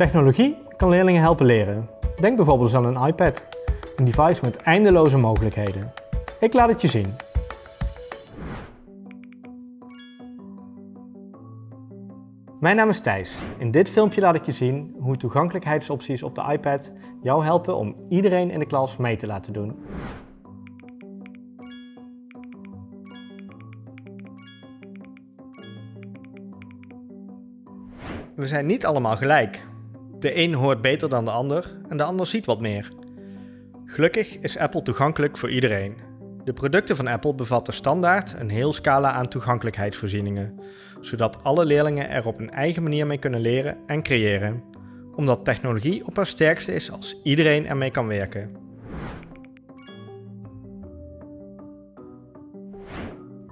Technologie kan leerlingen helpen leren. Denk bijvoorbeeld aan een iPad, een device met eindeloze mogelijkheden. Ik laat het je zien. Mijn naam is Thijs. In dit filmpje laat ik je zien hoe toegankelijkheidsopties op de iPad jou helpen om iedereen in de klas mee te laten doen. We zijn niet allemaal gelijk. De een hoort beter dan de ander en de ander ziet wat meer. Gelukkig is Apple toegankelijk voor iedereen. De producten van Apple bevatten standaard een heel scala aan toegankelijkheidsvoorzieningen, zodat alle leerlingen er op een eigen manier mee kunnen leren en creëren, omdat technologie op haar sterkste is als iedereen ermee kan werken.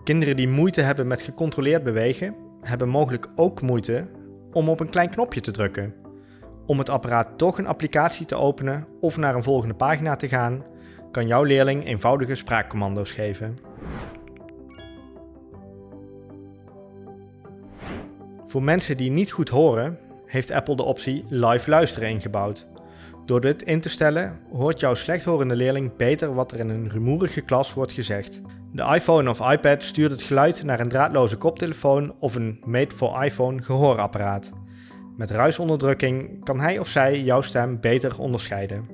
Kinderen die moeite hebben met gecontroleerd bewegen, hebben mogelijk ook moeite om op een klein knopje te drukken. Om het apparaat toch een applicatie te openen of naar een volgende pagina te gaan, kan jouw leerling eenvoudige spraakcommando's geven. Voor mensen die niet goed horen, heeft Apple de optie live luisteren ingebouwd. Door dit in te stellen hoort jouw slechthorende leerling beter wat er in een rumoerige klas wordt gezegd. De iPhone of iPad stuurt het geluid naar een draadloze koptelefoon of een made for iPhone gehoorapparaat. Met ruisonderdrukking kan hij of zij jouw stem beter onderscheiden.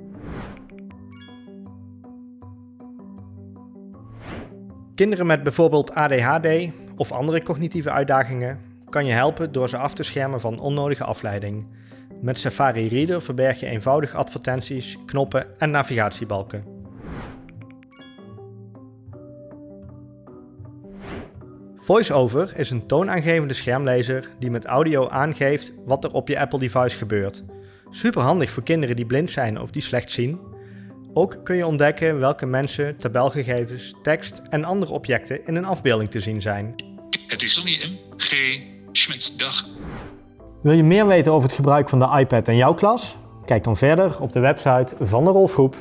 Kinderen met bijvoorbeeld ADHD of andere cognitieve uitdagingen kan je helpen door ze af te schermen van onnodige afleiding. Met Safari Reader verberg je eenvoudig advertenties, knoppen en navigatiebalken. VoiceOver is een toonaangevende schermlezer die met audio aangeeft wat er op je Apple device gebeurt. Super handig voor kinderen die blind zijn of die slecht zien. Ook kun je ontdekken welke mensen, tabelgegevens, tekst en andere objecten in een afbeelding te zien zijn. Het is Sonny M. G. Schmitz. Dag. Wil je meer weten over het gebruik van de iPad in jouw klas? Kijk dan verder op de website van de Rolfgroep.